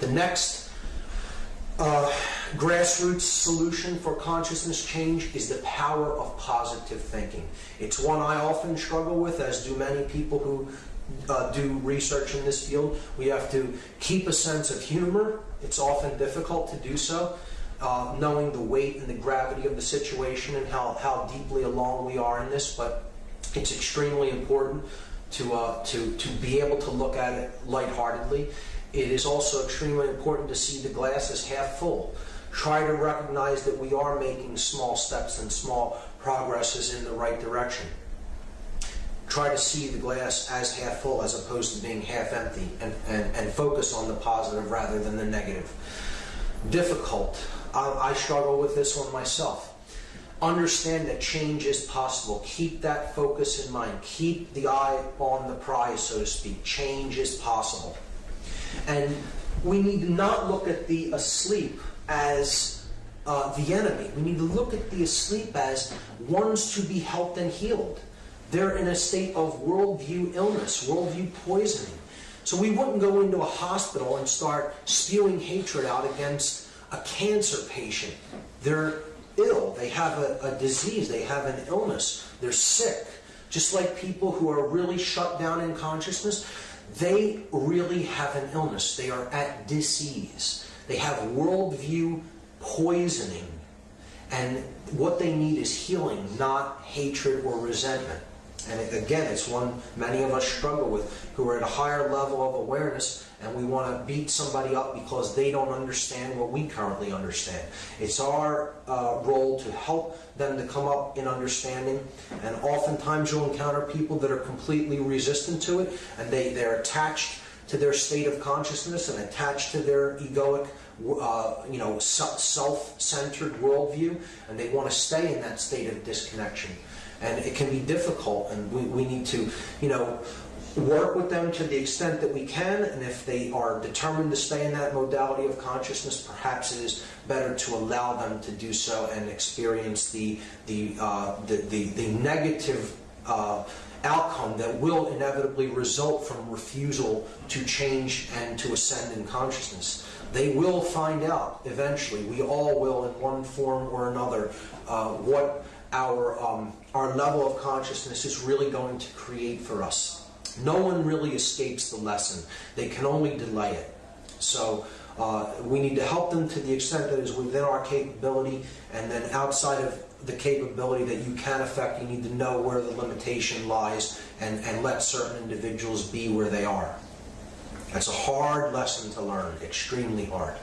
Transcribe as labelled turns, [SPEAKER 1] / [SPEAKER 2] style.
[SPEAKER 1] The next uh, grassroots solution for consciousness change is the power of positive thinking. It's one I often struggle with, as do many people who uh, do research in this field. We have to keep a sense of humor. It's often difficult to do so, uh, knowing the weight and the gravity of the situation and how, how deeply along we are in this, but it's extremely important to, uh, to, to be able to look at it lightheartedly. It is also extremely important to see the glass as half full. Try to recognize that we are making small steps and small progresses in the right direction. Try to see the glass as half full as opposed to being half empty and, and, and focus on the positive rather than the negative. Difficult. I, I struggle with this one myself understand that change is possible. Keep that focus in mind. Keep the eye on the prize, so to speak. Change is possible. And we need to not look at the asleep as uh, the enemy. We need to look at the asleep as ones to be helped and healed. They're in a state of worldview illness, worldview poisoning. So we wouldn't go into a hospital and start spewing hatred out against a cancer patient. They're ill, they have a, a disease, they have an illness, they're sick. Just like people who are really shut down in consciousness, they really have an illness. They are at disease. They have worldview poisoning. And what they need is healing, not hatred or resentment. And again, it's one many of us struggle with who are at a higher level of awareness and we want to beat somebody up because they don't understand what we currently understand. It's our uh, role to help them to come up in understanding and oftentimes you'll encounter people that are completely resistant to it and they, they're attached to their state of consciousness and attached to their egoic uh, you know, self-centered worldview, and they want to stay in that state of disconnection. And it can be difficult, and we, we need to, you know, work with them to the extent that we can, and if they are determined to stay in that modality of consciousness, perhaps it is better to allow them to do so and experience the the uh, the, the, the, negative uh, outcome that will inevitably result from refusal to change and to ascend in consciousness. They will find out eventually. We all will, in one form or another, uh, what our um, our level of consciousness is really going to create for us. No one really escapes the lesson. They can only delay it. So uh, we need to help them to the extent that is within our capability, and then outside of the capability that you can affect, you need to know where the limitation lies and, and let certain individuals be where they are. That's a hard lesson to learn, extremely hard.